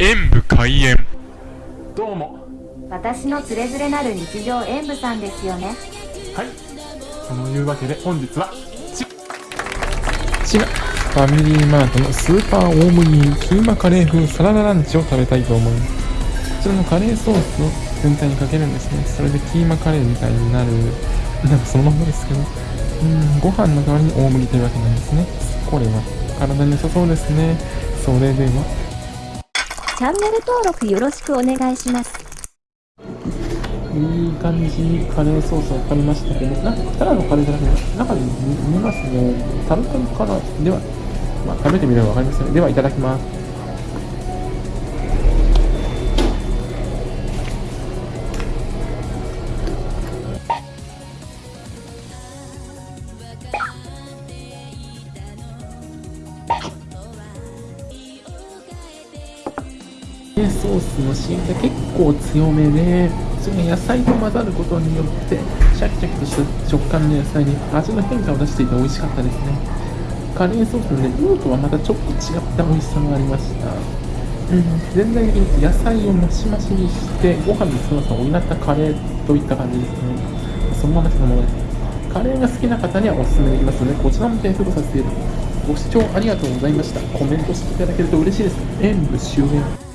演武開演。どうも。私のつれづれなる日常演舞さんですよね。はい。そのいうわけで本日はちがファミリーマートのスーパー大麦キーマカレー風サラダランチを食べたいと思います。こちらのカレーソースを全体にかけるんですね。それでキーマカレーみたいになる。なんかそのままですけど。うんご飯の代わりに大麦というわけなんですね。これは体に良さそうですね。それではチャンネル登録よろしくお願いしますいい感じにカレーソースがかかりましたけど、なんかただのカレーじゃなくて、中に見ますね。タルタルかなでは、まあ、食べてみれば分かりますね。では、いただきます。ソースの芯が結構強めで、それが野菜と混ざることによって、シャキシャキとした食感の野菜に味の変化を出していて美味しかったですね。カレーソースのね、ルーとはまたちょっと違った美味しさがありました。うん、全体的に野菜をマシマシにして、ご飯の強さを補ったカレーといった感じですね。そのままそのままです。カレーが好きな方にはおすすめできますので、こちらも点数とさせていただきます。ご視聴ありがとうございました。コメントしていただけると嬉しいです。演武終演。